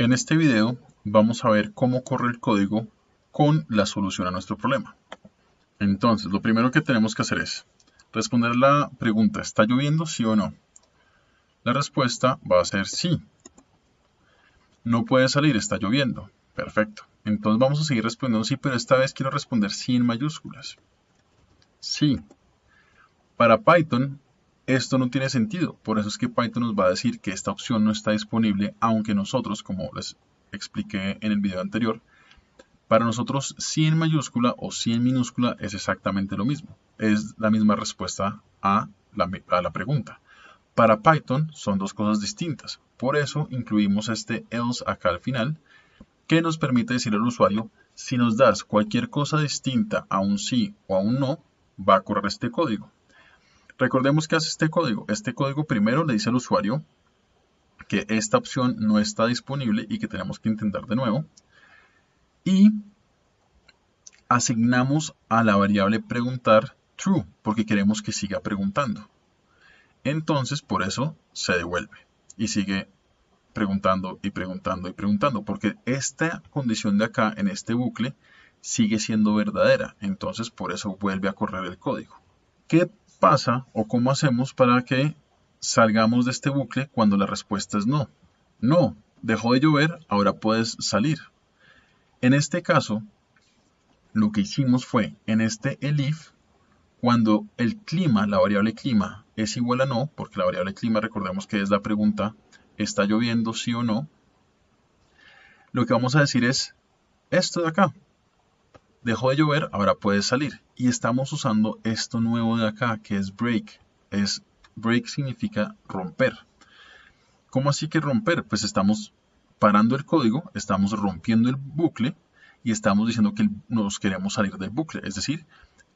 En este video vamos a ver cómo corre el código con la solución a nuestro problema. Entonces, lo primero que tenemos que hacer es responder la pregunta, ¿está lloviendo sí o no? La respuesta va a ser sí. No puede salir, está lloviendo. Perfecto. Entonces vamos a seguir respondiendo sí, pero esta vez quiero responder sí en mayúsculas. Sí. Para Python, esto no tiene sentido. Por eso es que Python nos va a decir que esta opción no está disponible, aunque nosotros, como les expliqué en el video anterior, para nosotros sí en mayúscula o sí en minúscula es exactamente lo mismo. Es la misma respuesta a la, a la pregunta. Para Python son dos cosas distintas. Por eso incluimos este else acá al final, que nos permite decir al usuario, si nos das cualquier cosa distinta a un sí o a un no, va a correr este código. Recordemos que hace este código. Este código primero le dice al usuario que esta opción no está disponible y que tenemos que intentar de nuevo. Y asignamos a la variable preguntar true, porque queremos que siga preguntando. Entonces, por eso se devuelve y sigue preguntando y preguntando y preguntando, porque esta condición de acá en este bucle sigue siendo verdadera. Entonces, por eso vuelve a correr el código. ¿Qué pasa o cómo hacemos para que salgamos de este bucle cuando la respuesta es no? No, dejó de llover, ahora puedes salir. En este caso, lo que hicimos fue, en este elif, cuando el clima, la variable clima, es igual a no, porque la variable clima, recordemos que es la pregunta, ¿está lloviendo sí o no? Lo que vamos a decir es esto de acá. Dejó de llover, ahora puede salir. Y estamos usando esto nuevo de acá, que es break. Es, break significa romper. ¿Cómo así que romper? Pues estamos parando el código, estamos rompiendo el bucle y estamos diciendo que nos queremos salir del bucle. Es decir,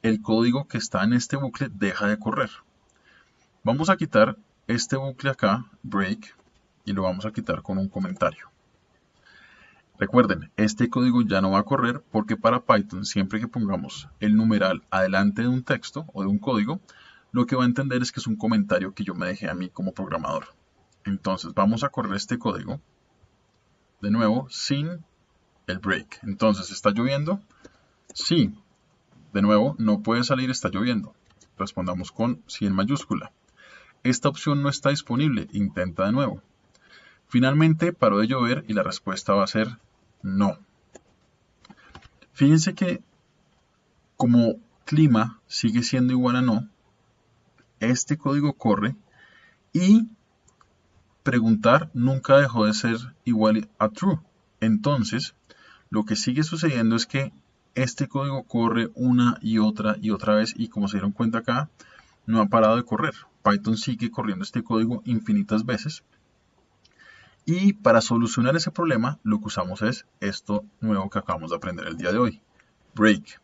el código que está en este bucle deja de correr. Vamos a quitar este bucle acá, break, y lo vamos a quitar con un comentario. Recuerden, este código ya no va a correr porque para Python, siempre que pongamos el numeral adelante de un texto o de un código, lo que va a entender es que es un comentario que yo me dejé a mí como programador. Entonces vamos a correr este código, de nuevo, sin el break. Entonces, ¿está lloviendo? Sí, de nuevo, no puede salir, está lloviendo. Respondamos con sí en mayúscula. Esta opción no está disponible, intenta de nuevo. Finalmente paró de llover y la respuesta va a ser no. Fíjense que como clima sigue siendo igual a no, este código corre y preguntar nunca dejó de ser igual a true. Entonces, lo que sigue sucediendo es que este código corre una y otra y otra vez y como se dieron cuenta acá, no ha parado de correr. Python sigue corriendo este código infinitas veces. Y para solucionar ese problema, lo que usamos es esto nuevo que acabamos de aprender el día de hoy. Break.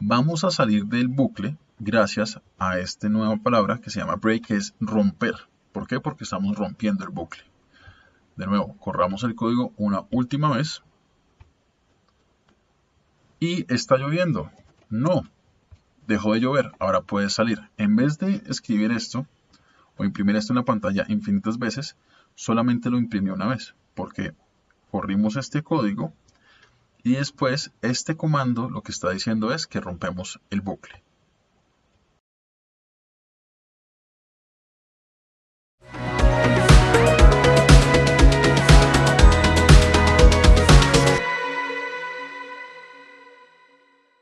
Vamos a salir del bucle gracias a esta nueva palabra que se llama break, que es romper. ¿Por qué? Porque estamos rompiendo el bucle. De nuevo, corramos el código una última vez y está lloviendo. No, dejó de llover, ahora puede salir. En vez de escribir esto o imprimir esto en la pantalla infinitas veces, solamente lo imprimió una vez, porque corrimos este código y después este comando lo que está diciendo es que rompemos el bucle.